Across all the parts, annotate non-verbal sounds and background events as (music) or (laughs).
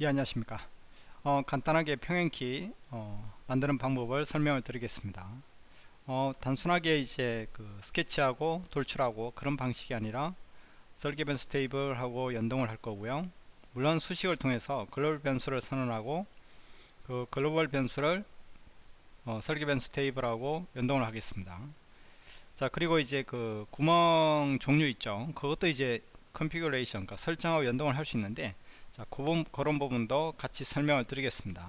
예 안녕하십니까. 어, 간단하게 평행키 어, 만드는 방법을 설명을 드리겠습니다. 어, 단순하게 이제 그 스케치하고 돌출하고 그런 방식이 아니라 설계 변수 테이블하고 연동을 할 거고요. 물론 수식을 통해서 글로벌 변수를 선언하고 그 글로벌 변수를 어, 설계 변수 테이블하고 연동을 하겠습니다. 자 그리고 이제 그 구멍 종류 있죠. 그것도 이제 configuration 그러니까 설정하고 연동을 할 수 있는데 자, 그, 그런 부분도 같이 설명을 드리겠습니다.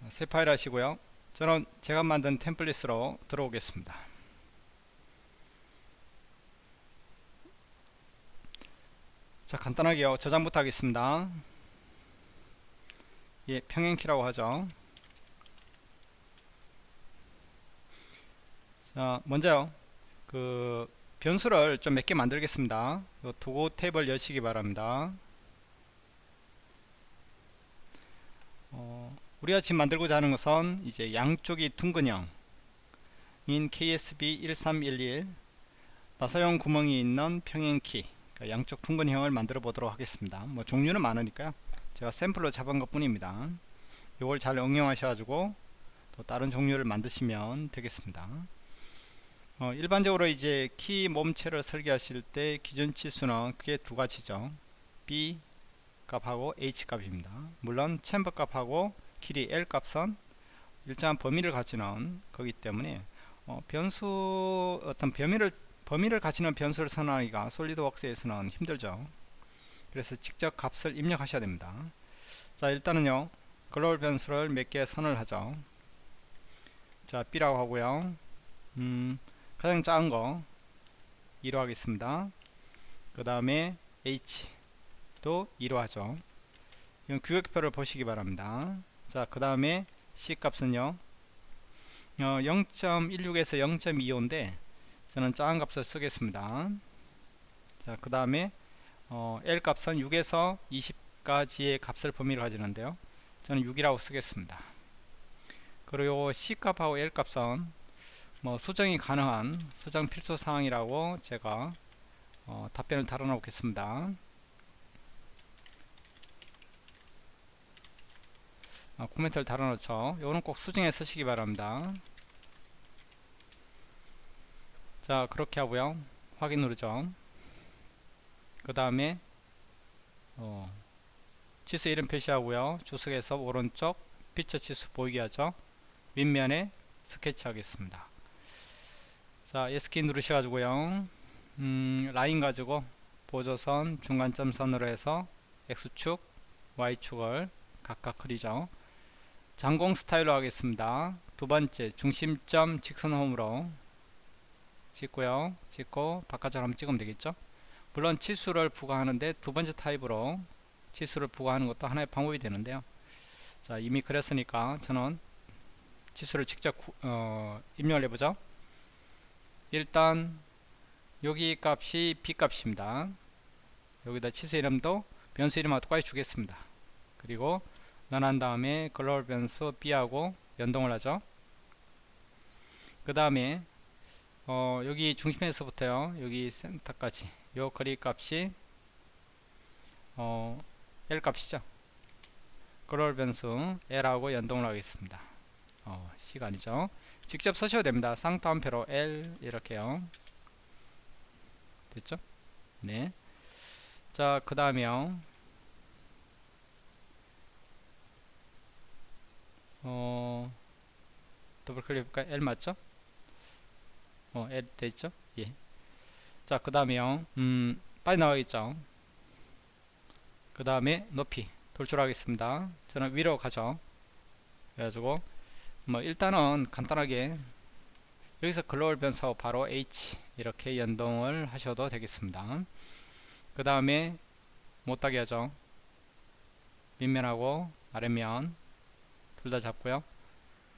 자, 새 파일 하시고요. 저는 제가 만든 템플릿으로 들어오겠습니다. 자, 간단하게요. 저장부터 하겠습니다. 예, 평행키라고 하죠. 자, 먼저요. 그 변수를 좀 몇 개 만들겠습니다. 도구 탭을 여시기 바랍니다. 어, 우리가 지금 만들고자 하는 것은 이제 양쪽이 둥근형 인 KSB 1311 나사용 구멍이 있는 평행키 그러니까 양쪽 둥근형을 만들어 보도록 하겠습니다. 뭐 종류는 많으니까요. 제가 샘플로 잡은 것 뿐입니다. 이걸 잘 응용하셔가지고 또 다른 종류를 만드시면 되겠습니다. 어, 일반적으로 이제 키 몸체를 설계하실 때 기준 치수는 크게 두 가지죠. B 값하고 H 값입니다. 물론 챔버 값하고 길이 L 값은 일정한 범위를 가지는 거기 때문에 어, 변수 어떤 범위를 범위를 가지는 변수를 선언하기가 솔리드웍스에서는 힘들죠. 그래서 직접 값을 입력하셔야 됩니다. 자 일단은요 글로벌 변수를 몇 개 선언을 하죠. 자 B라고 하고요. 음, 가장 작은 거 2로 하겠습니다. 그 다음에 H도 2로 하죠. 이건 규격표를 보시기 바랍니다. 자그 다음에 C 값은요? 어, 0.16에서 0.25인데 저는 작은 값을 쓰겠습니다. 자그 다음에 어, L 값은 6에서 20까지의 값을 범위로 가지는데요. 저는 6이라고 쓰겠습니다. 그리고 C 값하고 L 값은 뭐 수정이 가능한 수정 필수 사항이라고 제가 어, 답변을 달아 놓겠습니다. 어, 코멘트를 달아 놓죠. 요거는 꼭 수정해 쓰시기 바랍니다. 자 그렇게 하고요. 확인 누르죠. 그 다음에 어, 치수 이름 표시하고요. 주석에서 오른쪽 피처 치수 보이게 하죠. 윗면에 스케치 하겠습니다 자 S키 누르셔가지고요 음, 라인 가지고 보조선 중간점 선으로 해서 X축 Y축을 각각 그리죠. 장공 스타일로 하겠습니다. 두번째 중심점 직선 홈으로 찍고요. 찍고 바깥으로 한번 찍으면 되겠죠? 물론 치수를 부과하는데 두번째 타입으로 치수를 부과하는 것도 하나의 방법이 되는데요. 자 이미 그랬으니까 저는 치수를 직접 어, 입력을 해보죠 일단 여기 값이 b 값입니다. 여기다 치수 이름도 변수 이름하고 똑같이 주겠습니다. 그리고 넣은 다음에 글로벌 변수 b하고 연동을 하죠. 그 다음에 어, 여기 중심에서부터요. 여기 센터까지. 요 거리 값이 어, L 값이죠. 글로벌 변수 L하고 연동을 하겠습니다. 어, C가 아니죠 직접 쓰셔도 됩니다. 쌍따옴표로 L 이렇게요. 됐죠? 네. 자, 그 다음에요. 어, 더블 클릭 해볼까요? L 맞죠? 어, L 돼있죠? 예. 자, 그 다음에요. 음, 빨리 나가겠죠? 그 다음에 높이 돌출하겠습니다. 저는 위로 가죠. 그래가지고 뭐 일단은 간단하게 여기서 글로벌 변수하고 바로 H 이렇게 연동을 하셔도 되겠습니다. 그 다음에 못하게 하죠. 윗면하고 아래면 둘 다 잡고요.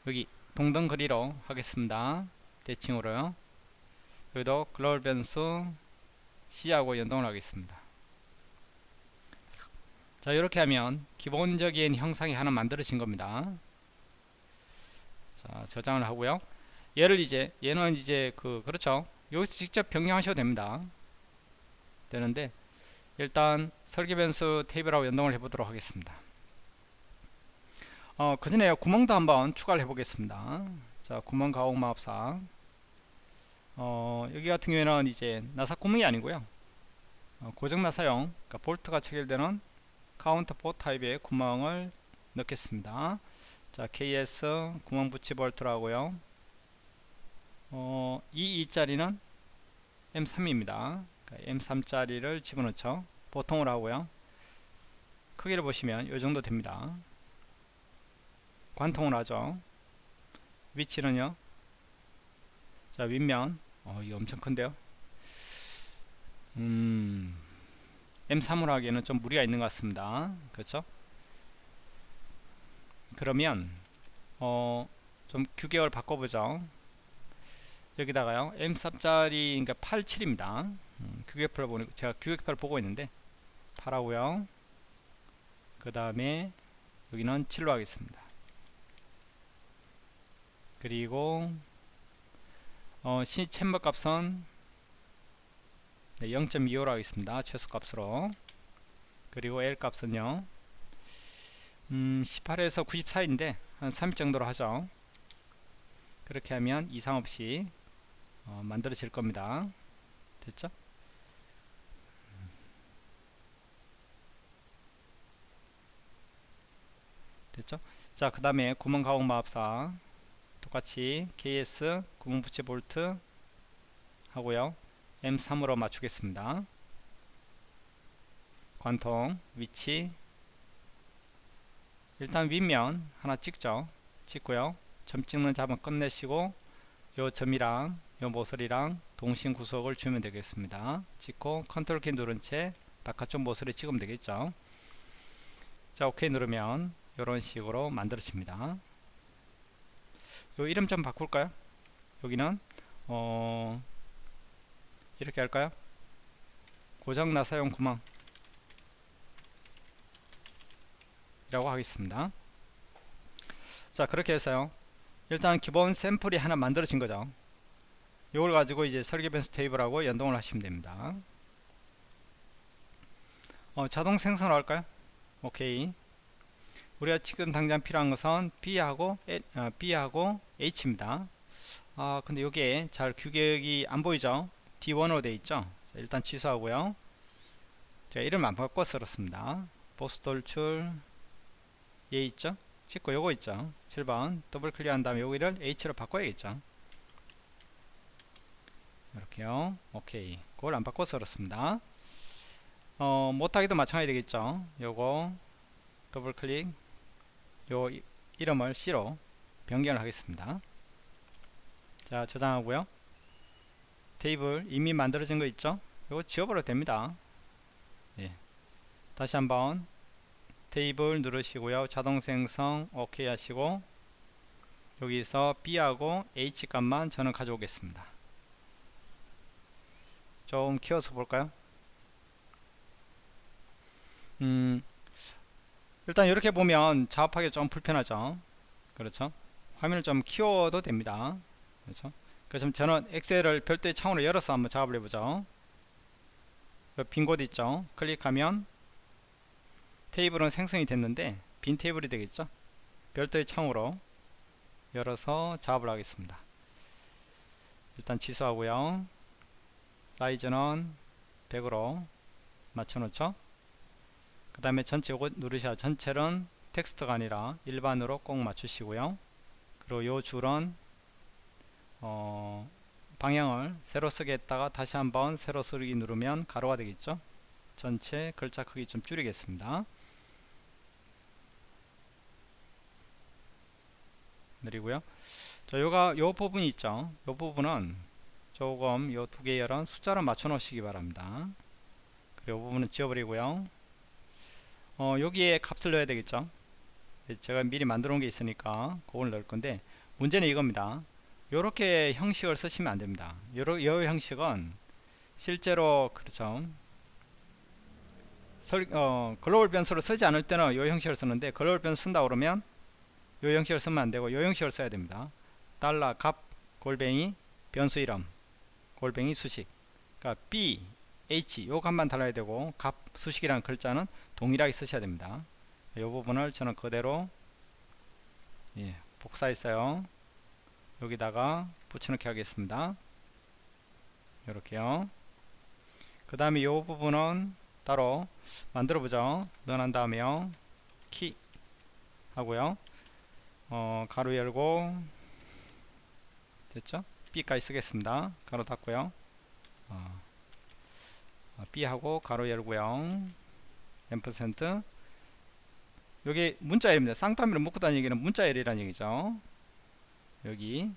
여기 동등 그리로 하겠습니다. 대칭으로요. 여기도 글로벌 변수 C하고 연동을 하겠습니다. 자 이렇게 하면 기본적인 형상이 하나 만들어진 겁니다 자, 저장을 하고요. 얘를 이제 얘는 이제 그 그렇죠. 여기서 직접 변경하셔도 됩니다. 되는데 일단 설계 변수 테이블하고 연동을 해 보도록 하겠습니다 어, 그 전에 구멍도 한번 추가를 해 보겠습니다 자 구멍 가공 마법사 어, 여기 같은 경우에는 이제 나사 구멍이 아니고요 어, 고정 나사용 그러니까 볼트가 체결되는 counterbore 타입의 구멍을 넣겠습니다 자 KS 구멍 붙이 볼트라고요. 어, 이 2짜리는 M3입니다. 그러니까 M3짜리를 집어넣죠. 보통으로 하고요. 크기를 보시면 이 정도 됩니다. 관통을 하죠. 위치는요? 자 윗면. 어 이거 엄청 큰데요? 음 M3으로 하기에는 좀 무리가 있는 것 같습니다. 그렇죠 그러면 어 좀 규격을 바꿔보죠. 여기다가요. M3짜리 그러니까 87입니다. 음, 규격표를 보니 제가 규격표를 보고 있는데 8하고요. 그 다음에 여기는 7로 하겠습니다. 그리고 어, 시 챔버 값은 네, 0.25로 하겠습니다. 최소 값으로. 그리고 L 값은요 음, 18에서 94인데 한 30 정도로 하죠. 그렇게 하면 이상 없이 어, 만들어질 겁니다. 됐죠? 됐죠? 자그 다음에 구멍 가공 마법사. 똑같이 KS 구멍 붙이 볼트 하고요. M3으로 맞추겠습니다. 관통 위치 일단 윗면 하나 찍죠. 찍고요. 점 찍는 잡은 끝내시고 요 점이랑 요 모서리랑 동심 구속을 주면 되겠습니다. 찍고 컨트롤 키 누른 채 바깥쪽 모서리 찍으면 되겠죠. 자 오케이 누르면 이런 식으로 만들어집니다. 요 이름 좀 바꿀까요? 여기는 어 이렇게 할까요? 고장 나사용 구멍 이라고 하겠습니다. 자 그렇게 해서요. 일단 기본 샘플이 하나 만들어진 거죠. 이걸 가지고 이제 설계 변수 테이블하고 연동을 하시면 됩니다. 어, 자동 생성을 할까요? 오케이. 우리가 지금 당장 필요한 것은 B하고 어, B하고 H입니다. 아 근데 여기에 잘 규격이 안 보이죠? D1으로 되어 있죠? 자, 일단 취소하고요. 제가 이름 안 바꿔 쓸었습니다. 보스 돌출 얘 있죠? 찍고 요거 있죠? 7번. 더블 클릭한 다음에 여기를 H로 바꿔야겠죠? 이렇게요. 오케이. 그걸 안 바꿔서 그렇습니다. 어, 못하기도 마찬가지 되겠죠? 요거 더블 클릭. 요 이름을 C로 변경을 하겠습니다. 자 저장하고요. 테이블 이미 만들어진 거 있죠? 요거 지워버려도 됩니다. 예. 다시 한번 테이블 누르시고요. 자동 생성 OK 하시고 여기서 B하고 H 값만 저는 가져오겠습니다. 좀 키워서 볼까요? 음 일단 이렇게 보면 작업하기 좀 불편하죠. 그렇죠? 화면을 좀 키워도 됩니다. 그렇죠? 그래서 저는 엑셀을 별도의 창으로 열어서 한번 작업을 해보죠. 빈 곳 있죠? 클릭하면 테이블은 생성이 됐는데 빈 테이블이 되겠죠? 별도의 창으로 열어서 작업을 하겠습니다. 일단 취소하고요. 사이즈는 100으로 맞춰 놓죠? 그 다음에 전체 요거 누르셔야 전체는 텍스트가 아니라 일반으로 꼭 맞추시고요. 그리고 요 줄은 어 방향을 세로 쓰게 했다가 다시 한번 세로 쓰기 누르면 가로가 되겠죠? 전체 글자 크기 좀 줄이겠습니다 느리고요. 자, 요가 요 부분이 있죠. 요 부분은 조금 요 두 개열은 숫자로 맞춰 놓으시기 바랍니다. 그리고 요 부분은 지워버리고요. 어, 여기에 값을 넣어야 되겠죠. 제가 미리 만들어 놓은 게 있으니까 그걸 넣을 건데 문제는 이겁니다. 요렇게 형식을 쓰시면 안 됩니다. 요러, 요 형식은 실제로 그렇죠. 설, 어, 글로벌 변수를 쓰지 않을 때는 요 형식을 쓰는데 글로벌 변수 쓴다 그러면 요 형식을 쓰면 안되고 요 형식을 써야 됩니다. 달러 값 골뱅이 변수 이름 골뱅이 수식. 그러니까 b h 요 값만 달아야 되고 값 수식이라는 글자는 동일하게 쓰셔야 됩니다. 이 부분을 저는 그대로 예, 복사했어요. 여기다가 붙여넣기 하겠습니다. 이렇게요. 그 다음에 이 부분은 따로 만들어 보죠. 넣어난 다음에요. 키 하고요 어, 가로 열고 됐죠? B까지 쓰겠습니다. 가로 닫고요. 어, B하고 가로 열고요. 앰퍼센트. 여기 문자열입니다. 쌍따미를 묶고 다니는 얘기는 문자열이라는 얘기죠. 여기.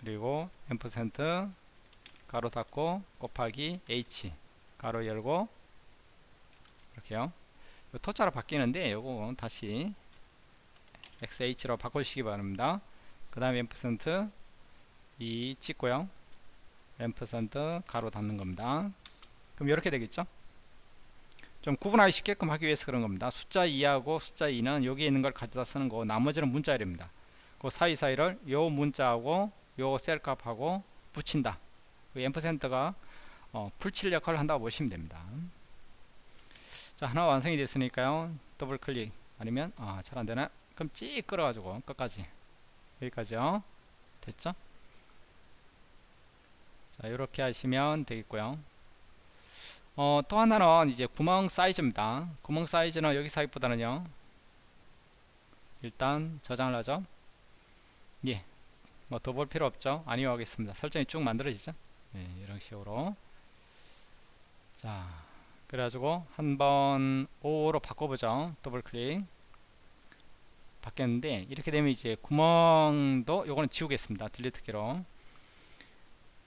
그리고 앰퍼센트. 가로 닫고 곱하기 H. 가로 열고. 이렇게요. 토자로 바뀌는데 요거 다시 XH로 바꿔주시기 바랍니다. 그 다음에 앰퍼센트 이 찍고요. 앰퍼센트 가로 닫는 겁니다. 그럼 이렇게 되겠죠? 좀 구분하기 쉽게끔 하기 위해서 그런 겁니다. 숫자 2하고 숫자 2는 여기에 있는 걸 가져다 쓰는 거고 나머지는 문자열입니다. 그 사이사이를 요 문자하고 요 셀 값하고 붙인다. 그 ampersand가 어, 풀칠 역할을 한다고 보시면 됩니다. 자 하나 완성이 됐으니까요. 더블 클릭. 아니면 아, 잘 안되나 그럼 찍 끌어가지고 끝까지. 여기까지요. 됐죠? 자 이렇게 하시면 되겠고요. 어, 또 하나는 이제 구멍 사이즈입니다. 구멍 사이즈는 여기 사이보다는요. 일단 저장을 하죠. 예, 뭐더 볼 필요 없죠? 아니요 하겠습니다. 설정이 쭉 만들어지죠? 예, 이런 식으로. 자 그래가지고 한번 5로 바꿔보죠. 더블 클릭 바뀌었는데 이렇게 되면 이제 구멍도 요거는 지우겠습니다. delete 키로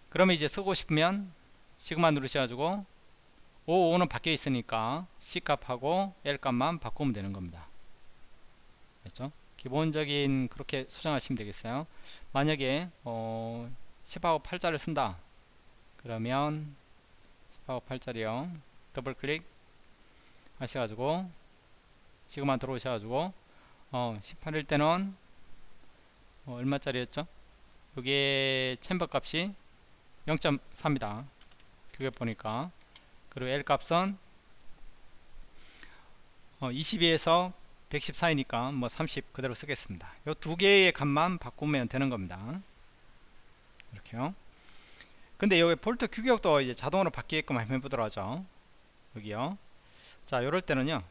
그러면 이제 쓰고 싶으면 시그마 누르셔가지고 5, 5는 바뀌어 있으니까 C 값하고 L 값만 바꾸면 되는 겁니다. 됐죠? 기본적인 그렇게 수정하시면 되겠어요. 만약에 어 10하고 8자를 쓴다. 그러면 10하고 8자리요. 더블 클릭 하셔가지고 지금만 들어오셔가지고 어 18일 때는 어 얼마짜리였죠? 여기에 챔버 값이 0.4입니다. 그게 보니까. 그리고 L 값은 어 22에서 114이니까 뭐 30 그대로 쓰겠습니다. 요두 개의 값만 바꾸면 되는 겁니다. 이렇게요. 근데 여기 볼트 규격도 이제 자동으로 바뀌게끔 해보도록 하죠. 여기요. 자 요럴 때는요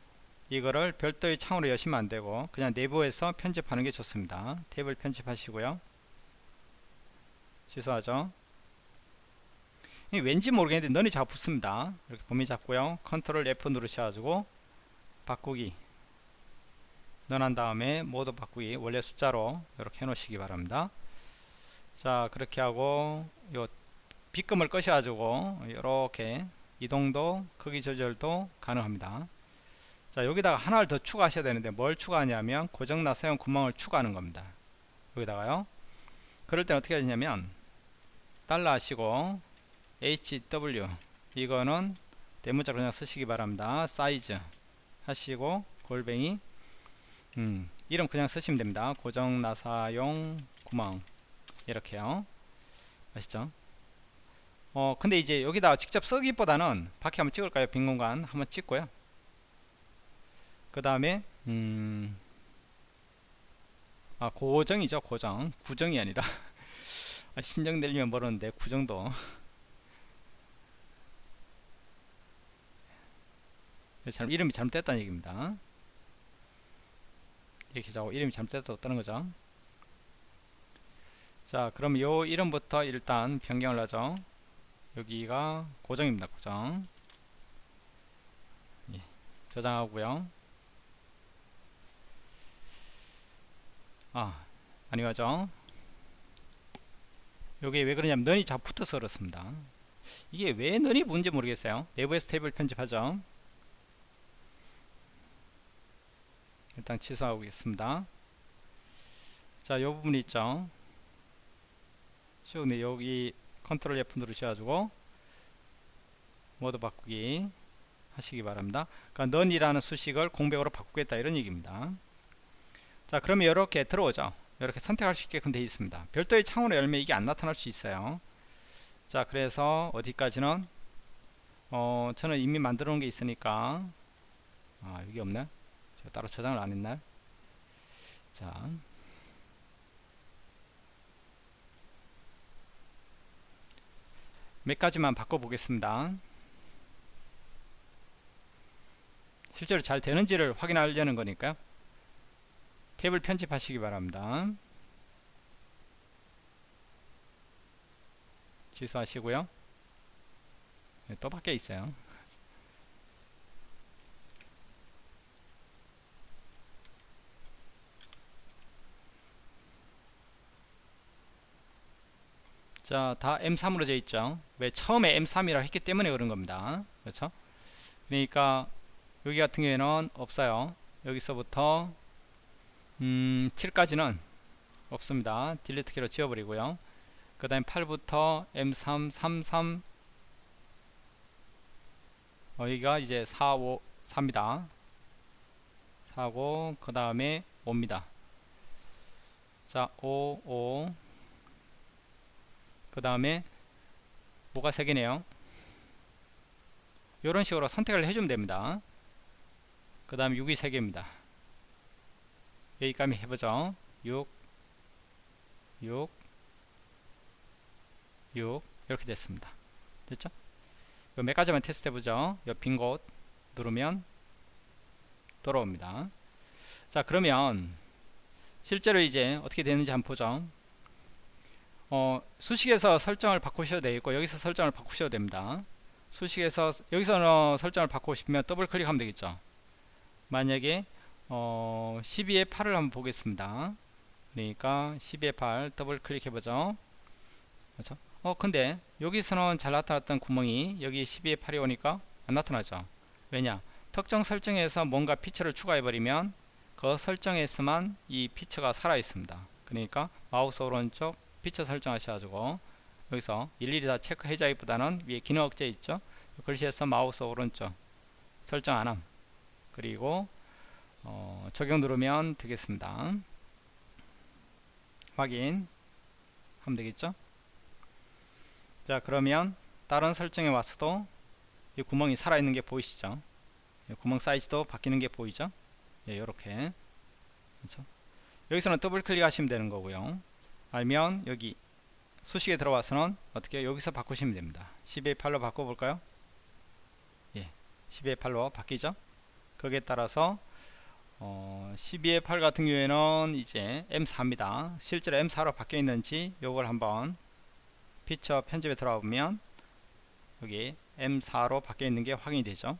이거를 별도의 창으로 여시면 안되고 그냥 내부에서 편집하는 게 좋습니다. 탭을 편집하시고요. 취소하죠. 왠지 모르겠는데 너이 자꾸 붙습니다. 이렇게 범위 잡고요. control F 누르셔가지고 바꾸기. 넣어난 다음에 모두 바꾸기. 원래 숫자로 이렇게 해 놓으시기 바랍니다. 자 그렇게 하고 요 B금을 꺼셔 가지고 이렇게 이동도 크기 조절도 가능합니다 자 여기다가 하나를 더 추가하셔야 되는데 뭘 추가하냐면 고정나 사용 구멍을 추가하는 겁니다. 여기다가요. 그럴 때는 어떻게 하냐면 달러 하시고 HW 이거는 대문자로 그냥 쓰시기 바랍니다. 사이즈 하시고 골뱅이 음, 이름 그냥 쓰시면 됩니다. 고정나사용 구멍. 이렇게요. 아시죠? 어 근데 이제 여기다 직접 쓰기보다는 밖에 한번 찍을까요? 빈 공간 한번 찍고요 그 다음에 음, 아 고정이죠 고정. 구정이 아니라. (laughs) 아, 신정되려면 모르는데 구정도. 잘, 이름이 잘못됐다는 얘기입니다. 이렇게 자고. 이름이 잘못됐다는 거죠. 자 그럼 요 이름부터 일단 변경을 하죠. 여기가 고정입니다 고정. 예, 저장하고요 아 아니죠 여기 왜 그러냐면 넌이 자꾸 붙어서 그렇습니다 이게 왜 넌이 뭔지 모르겠어요 내부에서 탭을 편집하죠 일단 취소하겠습니다 자, 요 부분 있죠. 쭉, 여기 컨트롤 F 누르셔가지고 모드 바꾸기 하시기 바랍니다. 그러니까 넌이라는 수식을 공백으로 바꾸겠다 이런 얘기입니다. 자, 그러면 이렇게 들어오죠. 이렇게 선택할 수 있게끔 되어 있습니다. 별도의 창으로 열면 이게 안 나타날 수 있어요. 자, 그래서 어디까지는? 어 저는 이미 만들어 놓은 게 있으니까. 아 여기 없네. 제가 따로 저장을 안 했나요 자. 몇 가지만 바꿔 보겠습니다. 실제로 잘 되는지를 확인하려는 거니까요 탭을 편집하시기 바랍니다 취소하시고요 네, 또 밖에 있어요 자, 다 M3으로 되어 있죠. 왜 처음에 M3이라 했기 때문에 그런 겁니다. 그렇죠? 그러니까 여기 같은 경우에는 없어요. 여기서부터 음, 7까지는 없습니다. 딜리트 키로 지워버리고요. 그 다음에 8부터 M3, 33 어, 여기가 이제 4, 5, 4입니다. 4고 그 다음에 5입니다. 자, 5, 5. 그 다음에 뭐가 3개네요. 이런 식으로 선택을 해주면 됩니다. 그 다음에 6이 3개입니다. 여기까지 해보죠. 6, 6, 6 이렇게 됐습니다. 됐죠? 몇 가지만 테스트 해보죠. 빈곳 누르면 돌아옵니다. 자 그러면 실제로 이제 어떻게 되는지 한번 보죠. 어, 수식에서 설정을 바꾸셔도 되겠고 여기서 설정을 바꾸셔도 됩니다. 수식에서 여기서 설정을 바꾸고 싶으면 더블 클릭하면 되겠죠. 만약에 어, 12의 8을 한번 보겠습니다. 그러니까 12의 8 더블 클릭해 보죠. 그렇죠? 어 근데 여기서는 잘 나타났던 구멍이 여기 12의 8이 오니까 안 나타나죠. 왜냐? 특정 설정에서 뭔가 feature를 추가해 버리면 그 설정에서만 이 피처가 살아 있습니다. 그러니까 마우스 오른쪽 피처 설정하셔가지고 여기서 일일이 다 체크해 자기보다는 위에 기능 억제 있죠. 글씨에서 마우스 오른쪽 설정 안함 그리고 어, 적용 누르면 되겠습니다. 확인. 하면 되겠죠. 자 그러면 다른 설정에 와서도 이 구멍이 살아있는 게 보이시죠? 구멍 사이즈도 바뀌는 게 보이죠? 예, 요렇게. 그렇죠? 여기서는 더블 클릭하시면 되는 거고요. 알면 여기 수식에 들어와서는 어떻게 여기서 바꾸시면 됩니다. 12의 8로 바꿔볼까요? 예, 12의 8로 바뀌죠? 거기에 따라서 어, 12의 8 같은 경우에는 이제 M4입니다. 실제로 M4로 바뀌어 있는지 요걸 한번 피처 편집에 들어가 보면 여기 M4로 바뀌어 있는 게 확인이 되죠.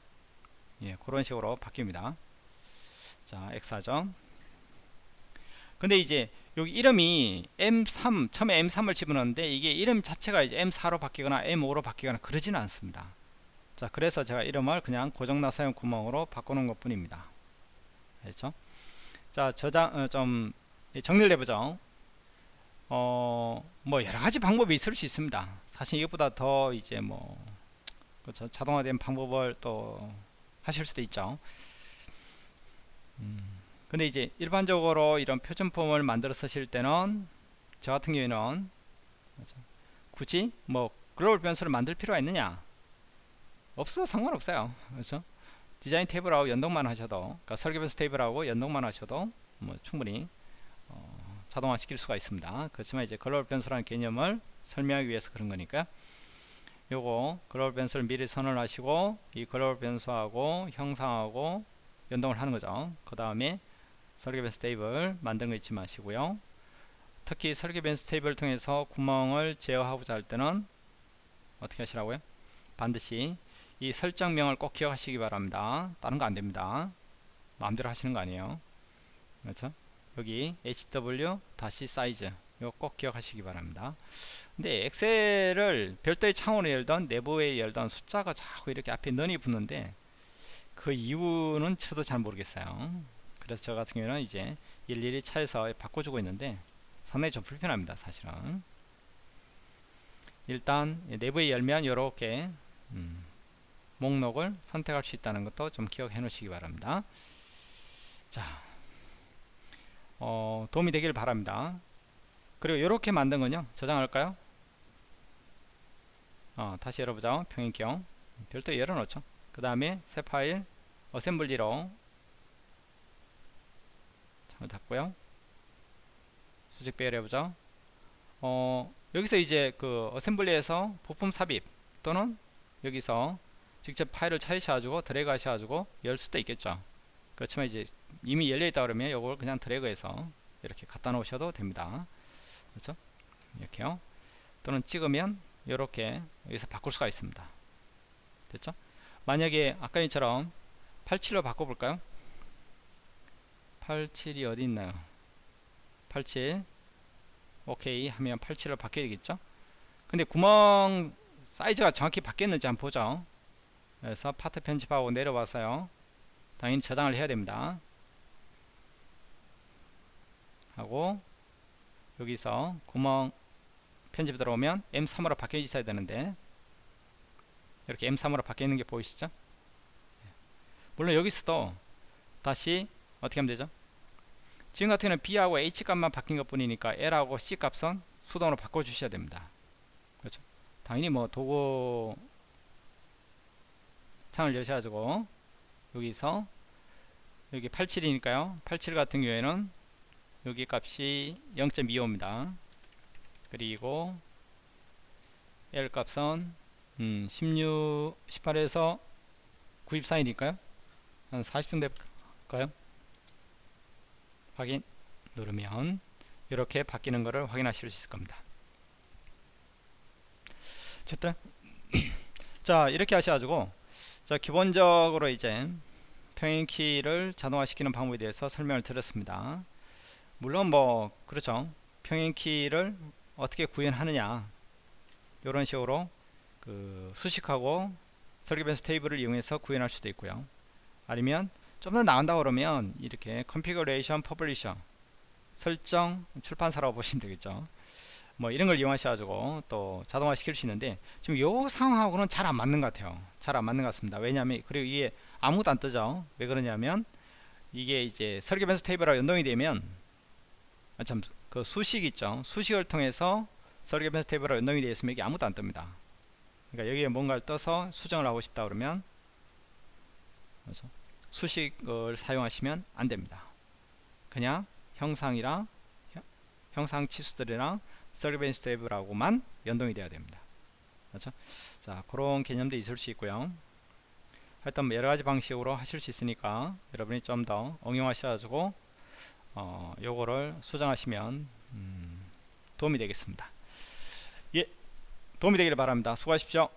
예, 그런 식으로 바뀝니다. 자 X4점 근데 이제 여기 이름이 M3 처음에 M3을 집어넣는데 이게 이름 자체가 이제 M4로 바뀌거나 M5로 바뀌거나 그러지는 않습니다. 자 그래서 제가 이름을 그냥 고정나 사용 구멍으로 바꾸는 것 뿐입니다 알죠 자 저장 어, 좀 정리를 해보죠. 어, 뭐 여러 가지 방법이 있을 수 있습니다. 사실 이것보다 더 이제 뭐 그렇죠. 자동화된 방법을 또 하실 수도 있죠. 음, 근데 이제 일반적으로 이런 표준폼을 만들어 쓰실 때는 저 같은 경우에는 그렇죠? 굳이 뭐 글로벌 변수를 만들 필요가 있느냐? 없어도 상관없어요. 그렇죠 디자인 탭을하고 연동만 하셔도 그러니까 설계 변수 탭을하고 연동만 하셔도 뭐 충분히 자동화 시킬 수가 있습니다. 그렇지만 이제 글로벌 변수라는 개념을 설명하기 위해서 그런 거니까. 요거 글로벌 변수를 미리 선언 하시고 이 글로벌 변수하고 형상하고 연동을 하는 거죠. 그 다음에 설계 변수 테이블 만드는 거 잊지 마시고요. 특히 설계 변수 테이블을 통해서 구멍을 제어하고자 할 때는 어떻게 하시라고요? 반드시 이 설정명을 꼭 기억하시기 바랍니다. 다른 거 안 됩니다. 마음대로 하시는 거 아니에요. 그렇죠? 여기 hw 다시 사이즈 이거 꼭 기억하시기 바랍니다. 근데 엑셀을 별도의 창으로 열던 내부에 열던 숫자가 자꾸 이렇게 앞에 는이 붙는데 그 이유는 저도 잘 모르겠어요. 그래서 저 같은 경우는 이제 일일이 차에서 바꿔주고 있는데 상당히 좀 불편합니다 사실은. 일단 내부에 열면 이렇게 음, 목록을 선택할 수 있다는 것도 좀 기억해 놓으시기 바랍니다. 자 어, 도움이 되길 바랍니다. 그리고 이렇게 만든 건요. 저장할까요? 어, 다시 열어보자. 평행경 별도의 열어놓죠. 그 다음에 새 파일 어셈블리로 창을 닫고요. 수직 배열 해보죠. 어, 여기서 이제 그 어셈블리에서 부품 삽입 또는 여기서 직접 파일을 찾으셔가지고 드래그 하셔가지고 열 수도 있겠죠. 그렇지만 이제 이미 열려있다 그러면 이걸 그냥 드래그해서 이렇게 갖다 놓으셔도 됩니다. 그렇죠? 이렇게요. 또는 찍으면 이렇게 여기서 바꿀 수가 있습니다. 됐죠? 만약에 아까 이처럼 87로 바꿔볼까요? 87이 어디 있나요? 87 오케이. 하면 87로 바뀌어야 되겠죠? 근데 구멍 사이즈가 정확히 바뀌었는지 한번 보죠 그래서 파트 편집하고 내려와서요. 당연히 저장을 해야 됩니다. 하고 여기서 구멍 편집 들어오면 M3으로 바뀌어 있어야 되는데 이렇게 M3으로 바뀌어 있는 게 보이시죠? 물론 여기서도 다시 어떻게 하면 되죠? 지금 같은 경우는 B하고 H 값만 바뀐 것 뿐이니까 L하고 C 값은 수동으로 바꿔 주셔야 됩니다. 그렇죠? 당연히 뭐 도구 창을 여셔가지고 여기서 여기 87이니까요. 87 같은 경우에는 여기 값이 0.25입니다. 그리고 L 값은 음, 16, 18에서 94이니까요. 한 40중 될까요? 확인 누르면 이렇게 바뀌는 것을 확인하실 수 있을 겁니다. 어쨌든 (clears throat) 자 이렇게 하셔가지고 자 기본적으로 이제 평행키를 자동화시키는 방법에 대해서 설명을 드렸습니다. 물론 뭐 그렇죠. 평행키를 어떻게 구현하느냐 이런 식으로 그 수식하고 설계 변수 테이블을 이용해서 구현할 수도 있고요. 아니면 좀 더 나간다 그러면 이렇게 configuration publisher 설정 출판사라고 보시면 되겠죠 뭐 이런 걸 이용하셔 가지고 또 자동화 시킬 수 있는데 지금 요 상황하고는 잘 안 맞는 것 같아요. 잘 안 맞는 것 같습니다. 왜냐하면 그리고 이게 아무것도 안 뜨죠. 왜 그러냐면 이게 이제 설계 변수 테이블하고 연동이 되면 아, 참, 그 수식 있죠. 수식을 통해서 설계 변수 테이블하고 연동이 되어 있으면 이게 아무것도 안 뜹니다. 그러니까 여기에 뭔가를 떠서 수정을 하고 싶다 그러면 그래서 수식을 사용하시면 안 됩니다. 그냥 형상이랑 형상 치수들이랑 서비스 테이블하고만 연동이 되어야 됩니다. 그렇죠? 자 그런 개념도 있을 수 있고요. 하여튼 뭐 여러가지 방식으로 하실 수 있으니까 여러분이 좀 더 응용하셔가지고 어, 요거를 수정하시면 음, 도움이 되겠습니다. 예 도움이 되기를 바랍니다. 수고하십시오